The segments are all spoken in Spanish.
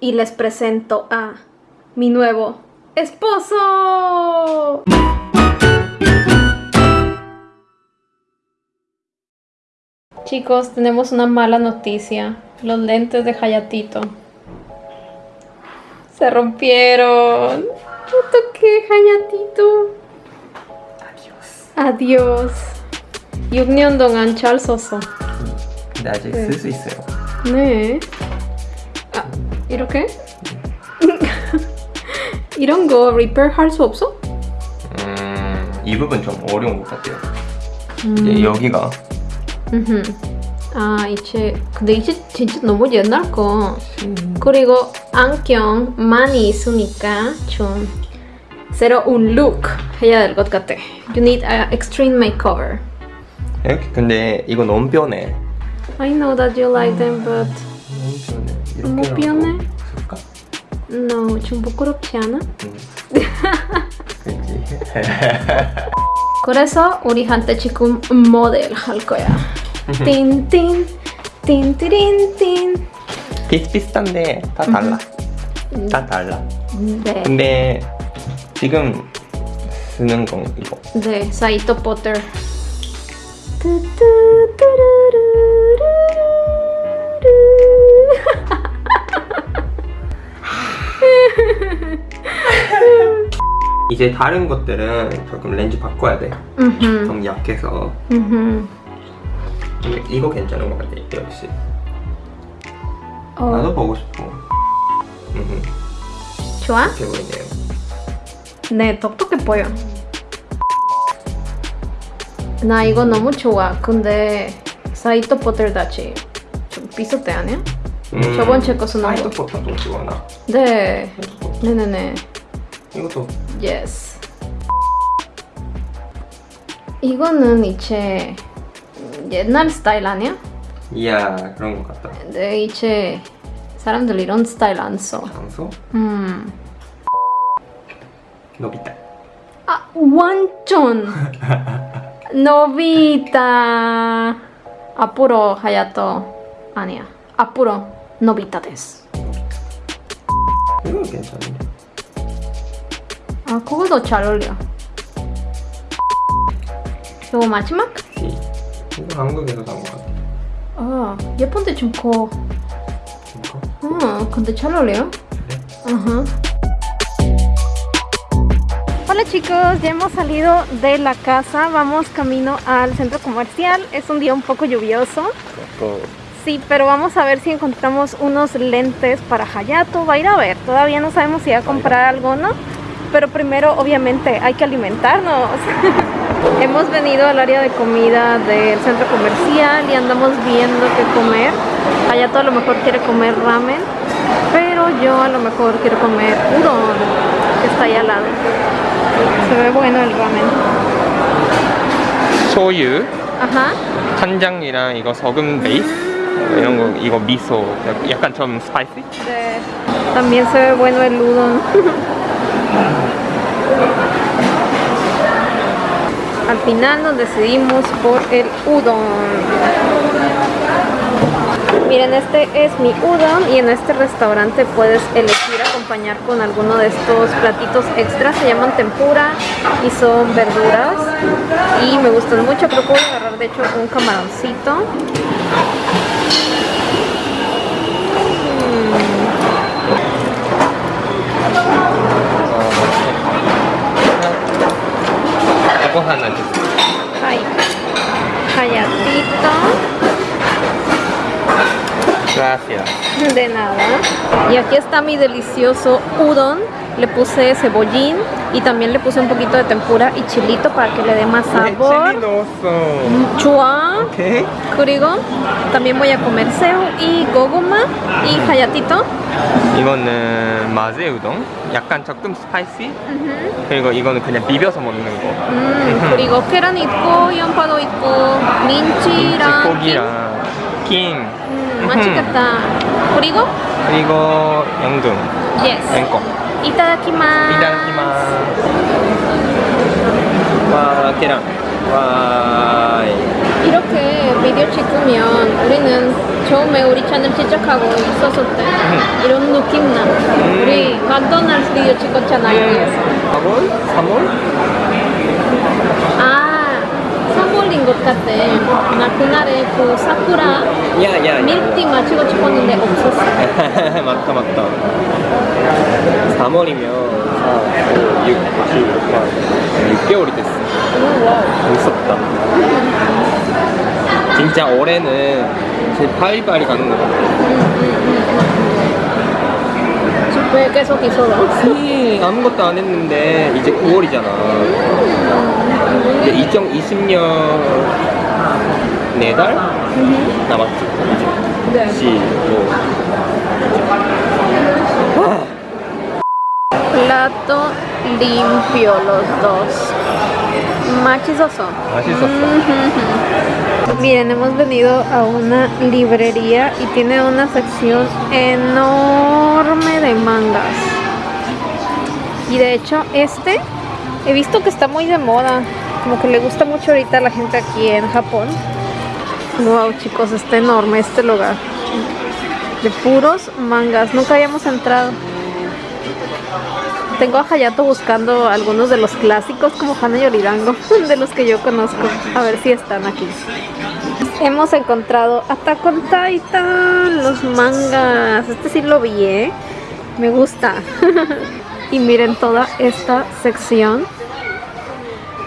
y les presento a mi nuevo esposo. Chicos, tenemos una mala noticia. Los lentes de Hayatito se rompieron. ¿Qué Hayatito? Adiós. Adiós. 6년 동안 잘 썼어. 근데 아직 네. 쓸 수 있어요. 네. 아, 이렇게? 이런 거 리페어 할수 없어? 음, 이 부분 좀 어려운 것 같아요. 음. 여기가 음흠. 아, 이제 근데 이제 진짜 너무 옛날 거. 음, 그리고 안경 많이 있으니까 좀 새로운 look 해야 될 것 같아. You need a extreme makeover. 이렇게 근데 이거 너무 변해. I know that you like them, but 너무 변해. 이렇게 너무 변해? 쓸까? no, 좀 부끄럽지 않아? 응. 그렇지. 그래서 우리한테 지금 모델 할 거야. 띵띵 띵띠린띵. 비슷비슷한데 다 달라. 다 달라. 네, 근데 지금 쓰는 건 이거. 네, 사이토 포터. 이제 다른 것들은 조금 렌즈 바꿔야 돼. 음흠, 너무 약해서. 음흠. 근데 이거 괜찮은 것 같아. 역시. 어, 나도 보고 싶어. 음, 좋아? 이렇게 보이네요. 네, 똑똑해 보여. 나 이거 너무 좋아. 근데 사이토 포터 다치 좀 비슷해 아니야? 음, 저번 제 것은 너무- 사이드 포터도 좋아 나. 네, 네네네. 이것도 Yes. 이거는 이제 옛날 스타일 아니야? 이야 그런 것 같다. 근데 이제 사람들 이런 스타일 안 써. 장소 음. 노비타. 아, 완전 노비타. 앞으로 하야토 아니야. 앞으로 노비타 데스. 이거 괜찮은데. 아, 그거도 잘 어울려. 이거 마지막? 이 이거 한국에서 산 것 같아. 아, 예쁜데 좀 커. 이거 Ah, con Techaloleo. 그래? Ajá. Hola chicos, ya hemos salido de la casa, vamos camino al centro comercial. Es un día un poco lluvioso, 또 sí, pero vamos a ver si encontramos unos lentes para Hayato. Va a ir a ver, todavía no sabemos si va a comprar algo o no, pero primero obviamente hay que alimentarnos. hemos venido al área de comida del centro comercial y andamos viendo qué comer. Hayato a lo mejor quiere comer ramen, pero yo a lo mejor quiero comer udon, que está ahí al lado. Se ve bueno el ramen. 소유, Ajá. 간장이랑 이거 소금 베이스 이런 거 이거 미소 약간 좀 스파이시. De- También se ve bueno el udon. Al final nos decidimos por el udon. Miren, este es mi udon y en este restaurante puedes elegir acompañar con alguno de estos platitos extras. Se llaman tempura y son verduras y me gustan mucho. Voy a agarrar de hecho un camaroncito. ご飯なんですはい早 Gracias. De nada. Y aquí está mi delicioso udon Le puse cebollín y también le puse un poquito de tempura y chilito para que le dé más 칠리 sabor. 넣었어. Chua. 오케이. 그리고 también voy a comer seo y goguma y hayatito. 이거는 마제 우동. 약간 조금 스파이시. 그리고 이거는 그냥 비벼서 먹는 거. 음, 그리고 계란 있고 양파도 있고 민치랑 고기랑 킹. 음, 맛있겠다. 그리고 그리고 연금. yes. 앵 꺼. 이타다키마스. 이다키마스. 와 계란. 와. 이렇게 비디오 찍으면 우리는 처음에 우리 채널 시작하고 있었을 때 이런 느낌 나. 우리 맥도날드 비디오 찍었잖아요. 여기에서. 4월? 3월? 아, 3월인 것 같아. 나 그날에 그 사쿠라 야 야 밀티 마치고 싶었는데 없었어. 맞다 맞다 3월이면 4, 5, 6, 7, 8 6개월이 됐어 오. 무섭다 진짜 올해는 제 파리파리 가는 거 같아 왜 계속 있어? 히 아무것도 안 했는데 이제 9월이잖아 이제 2020년 4달? 남았지 네. 이제 15 Plato limpio los dos. Machizoso. 맛있었어 Miren, hemos venido a una librería y tiene una sección enorme de mangas. Y de hecho, este he visto que está muy de moda. Como que le gusta mucho ahorita a la gente aquí en Japón. Wow, chicos, está enorme este lugar. De puros mangas. Nunca habíamos entrado. Tengo a Hayato buscando algunos de los clásicos como Hana Yoridango, de los que yo conozco. A ver si están aquí. Hemos encontrado Attack on Titan, los mangas. Este sí lo vi, ¿eh? Me gusta. y miren toda esta sección.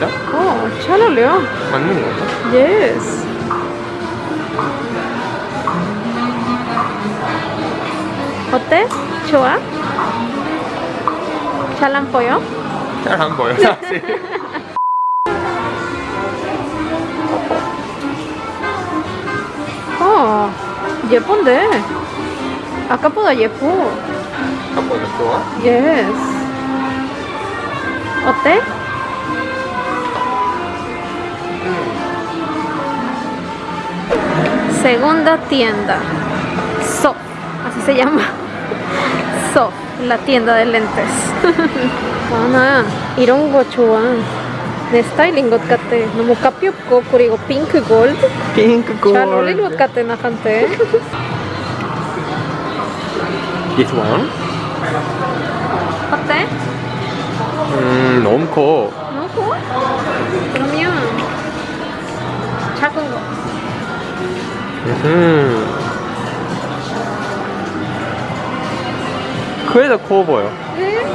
맞아? 어잘 어울려 맞는 거야? 예스 어때? 좋아? 잘 안 보여? 잘 안 보여 사실 어 예쁜데 아까보다 예뻐 한번더 좋아? 예스 어때? Segunda tienda. So, así se llama. So, la tienda de lentes. 아, 이런 거 좋아. 내 스타일인 것 같아. 너무 가볍고 그리고 핑크 골드. 핑크 잘 어울릴 것 같아 나한테. This one? 어때? 음 너무 커 너무 커? 그러면 작은 거. 음. 그래도 커 보여 네?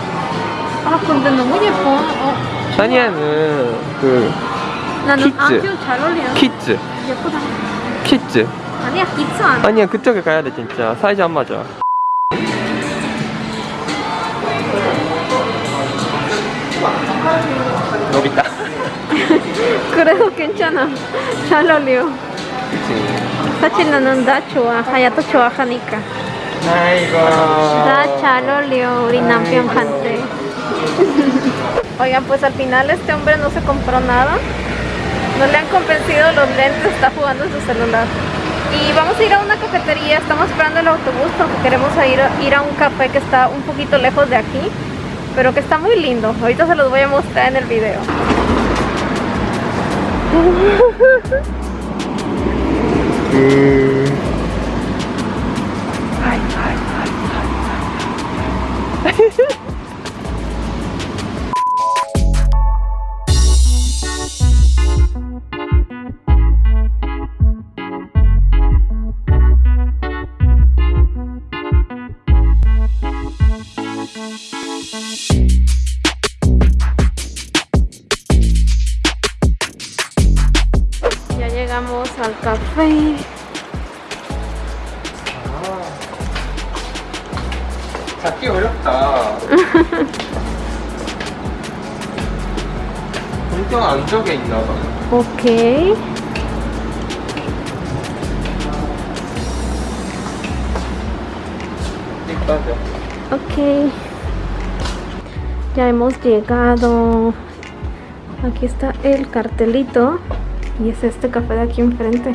아 근데 너무 예뻐. 어, 샤니아는 그 나는 키즈. 안경 잘 어울려. 키즈 예쁘다. 키즈 아니야 키즈 안. 아니야 그쪽에 가야 돼 진짜 사이즈 안 맞아 노비타 그래도 괜찮아. 잘 어울려. 그치 tachinanun da chua, hayato chua hanika. Da chalo leo, jante. Oigan, pues al final este hombre no se compró nada. No le han convencido los lentes, está jugando en su celular. Y vamos a ir a una cafetería, estamos esperando el autobús porque queremos ir, ir a un café que está un poquito lejos de aquí, pero que está muy lindo. Ahorita se los voy a mostrar en el video. 음. Ya al café. 잡기 어렵다 엄청 안쪽에 있나 봐 Ok. Ok. Ya hemos llegado. Aquí está el cartelito. Y es este café de aquí enfrente.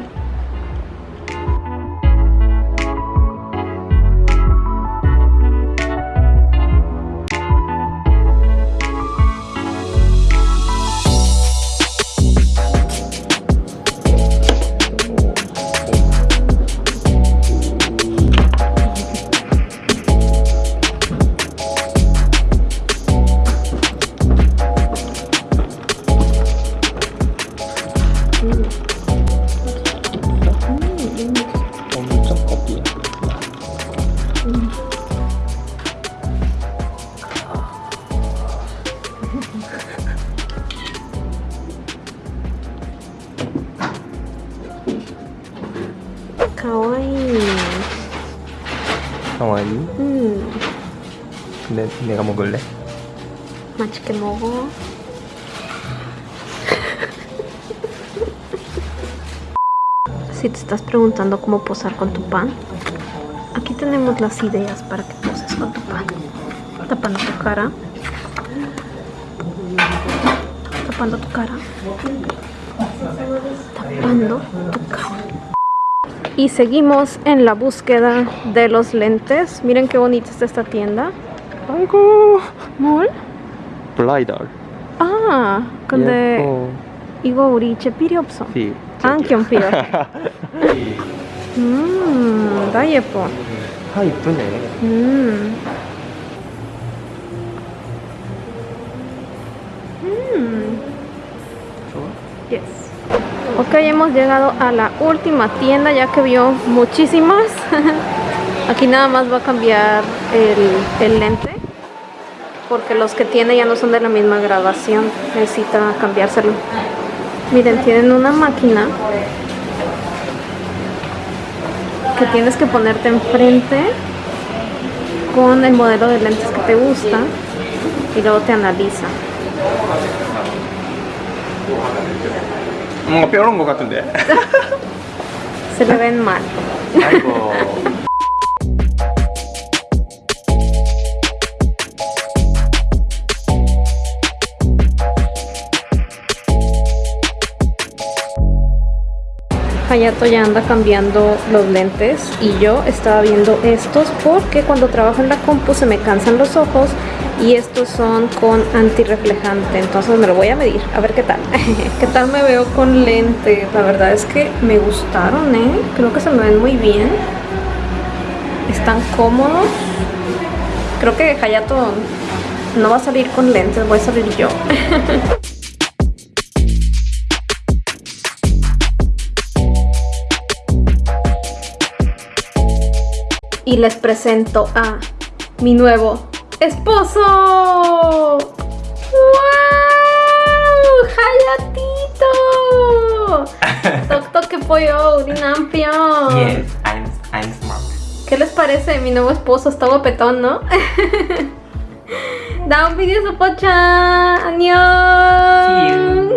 가와이. 음, 근데 내가 먹을래? 맛있게 먹어. Si te estás preguntando cómo posar con tu pan, aquí tenemos las ideas para que poses con tu pan. Tapando tu cara. Tapando tu cara. Tapando tu cara. y seguimos en la búsqueda de los lentes. Miren qué bonita está esta tienda. Algo mall? Blidar. Ah, con de Igo Uriche Piriopso. Sí. Ankion Piro. Mmm, dayepo. Ah, Ok, hemos llegado a la última tienda ya que vio muchísimas. Aquí nada más va a cambiar el, lente porque los que tiene ya no son de la misma graduación. Necesita cambiárselo. Miren, tienen una máquina que tienes que ponerte enfrente con el modelo de lentes que te gusta y luego te analiza. 뭔가 뼈런 것 같은데. Se le ven mal. 아이고. Hayato ya anda cambiando los lentes y yo estaba viendo estos porque cuando trabajo en la compu se me cansan los ojos y estos son con antirreflejante, entonces me lo voy a medir, a ver qué tal. ¿Qué tal me veo con lentes? La verdad es que me gustaron, ¿eh? Creo que se me ven muy bien. Están cómodos. Creo que Hayato no va a salir con lentes, voy a salir yo. y les presento a mi nuevo esposo. ¡Wow! ¡Hayatito! Doctor que pollo, Urinampio. Yes, I'm I'm smart. ¿Qué les parece mi nuevo esposo? Está guapetón, ¿no? da un video su pocha. Adiós.